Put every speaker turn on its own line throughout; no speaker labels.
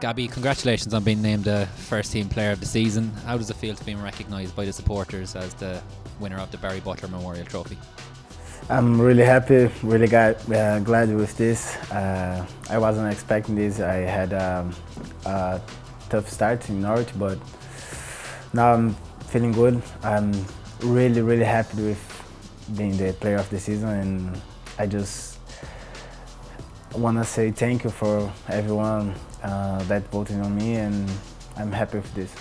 Gabby, congratulations on being named the first team player of the season. How does it feel to be recognised by the supporters as the winner of the Barry Butler Memorial Trophy?
I'm really happy, really got, uh, glad with this. Uh, I wasn't expecting this. I had um, a tough start in Norwich, but now I'm feeling good. I'm really, really happy with being the player of the season, and I just want to say thank you for everyone uh, that voted on me, and I'm happy with this.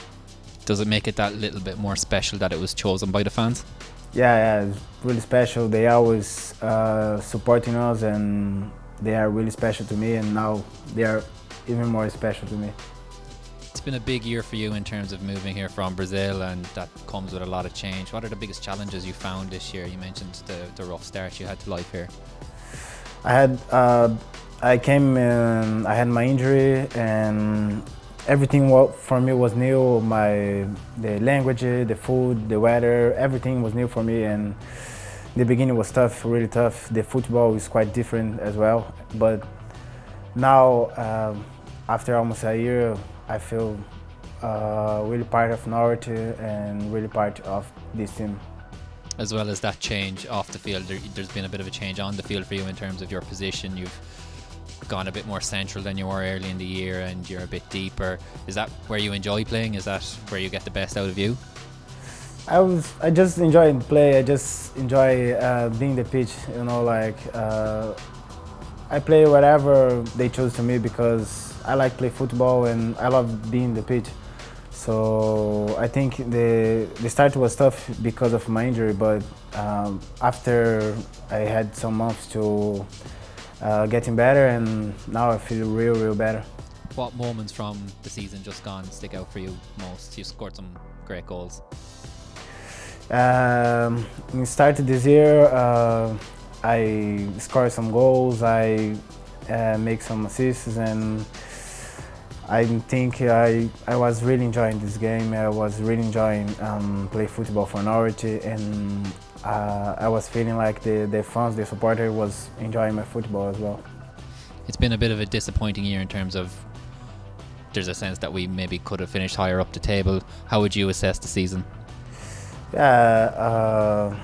Does it make it that little bit more special that it was chosen by the fans?
Yeah, yeah, it's really special. They always uh, supporting us, and they are really special to me. And now they are even more special to me.
It's been a big year for you in terms of moving here from Brazil, and that comes with a lot of change. What are the biggest challenges you found this year? You mentioned the, the rough start you had to life here.
I had, uh, I came, in, I had my injury, and everything for me was new. My the language, the food, the weather, everything was new for me. And the beginning was tough, really tough. The football is quite different as well. But now, um, after almost a year, I feel uh, really part of Norwich and really part of this team.
As well as that change off the field, there, has been a bit of a change on the field for you in terms of your position. You've gone a bit more central than you were early in the year and you're a bit deeper. Is that where you enjoy playing? Is that where you get the best out of you?
I was I just enjoy play. I just enjoy uh, being the pitch. You know, like uh, I play whatever they choose to me because I like play football and I love being the pitch. So I think the the start was tough because of my injury, but um, after I had some months to uh, getting better and now I feel real, real better.
What moments from the season just gone stick out for you most? You scored some great goals.
Um, we started this year, uh, I scored some goals, I uh, make some assists and I think I, I was really enjoying this game. I was really enjoying um, play football for Norwich and uh, I was feeling like the, the fans, the supporter was enjoying my football as well.
It's been a bit of a disappointing year in terms of there's a sense that we maybe could have finished higher up the table. How would you assess the season?
Yeah, uh,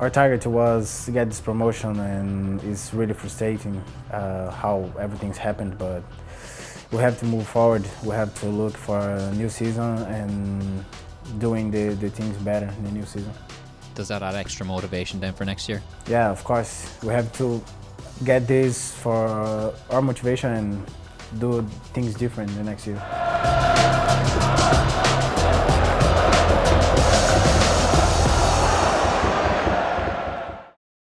our target was to get this promotion and it's really frustrating uh, how everything's happened, but we have to move forward. We have to look for a new season and doing the, the things better in the new season
does that add extra motivation then for next year?
Yeah, of course. We have to get this for our motivation and do things different the next year.